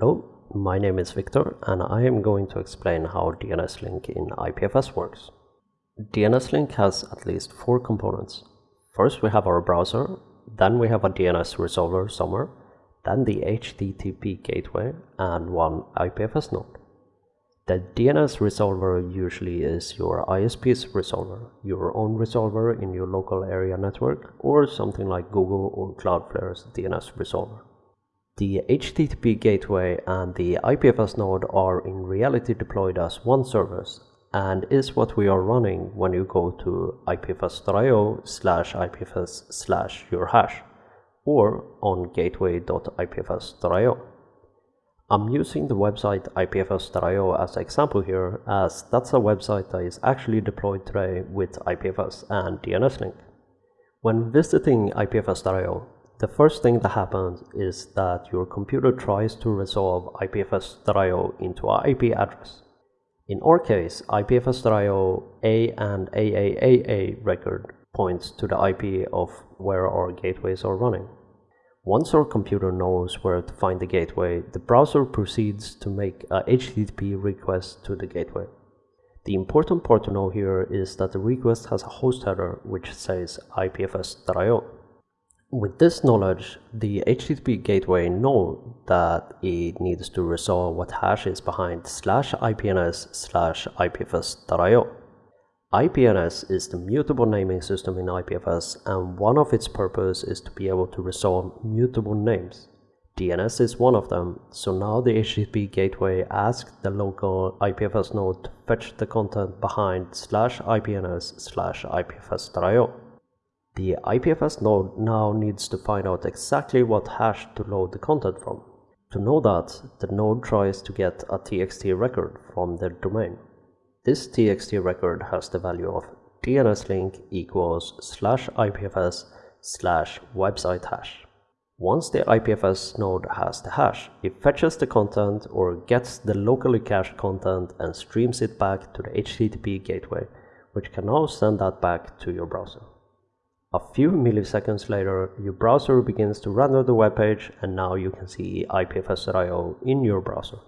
Hello, my name is Victor and I am going to explain how DNS Link in IPFS works. DNS Link has at least four components. First we have our browser, then we have a DNS resolver somewhere, then the HTTP gateway and one IPFS node. The DNS resolver usually is your ISP's resolver, your own resolver in your local area network, or something like Google or Cloudflare's DNS resolver. The HTTP gateway and the IPFS node are in reality deployed as one service and is what we are running when you go to ipfs.io slash ipfs slash your hash or on gateway.ipfs.io. I'm using the website ipfs.io as an example here as that's a website that is actually deployed today with IPFS and DNS link. When visiting ipfs.io, the first thing that happens is that your computer tries to resolve IPFS.io into an IP address. In our case, IPFS.io A and AAAA record points to the IP of where our gateways are running. Once our computer knows where to find the gateway, the browser proceeds to make a HTTP request to the gateway. The important part to know here is that the request has a host header which says IPFS.io. With this knowledge, the HTTP gateway knows that it needs to resolve what hash is behind slash IPNS slash IPFS.io. IPNS is the mutable naming system in IPFS and one of its purpose is to be able to resolve mutable names. DNS is one of them, so now the HTTP gateway asks the local IPFS node to fetch the content behind slash IPNS slash IPFS.io. The IPFS node now needs to find out exactly what hash to load the content from. To know that, the node tries to get a TXT record from the domain. This TXT record has the value of DNS link equals slash IPFS slash website hash. Once the IPFS node has the hash, it fetches the content or gets the locally cached content and streams it back to the HTTP gateway, which can now send that back to your browser. A few milliseconds later, your browser begins to render the web page and now you can see IPFS.io in your browser.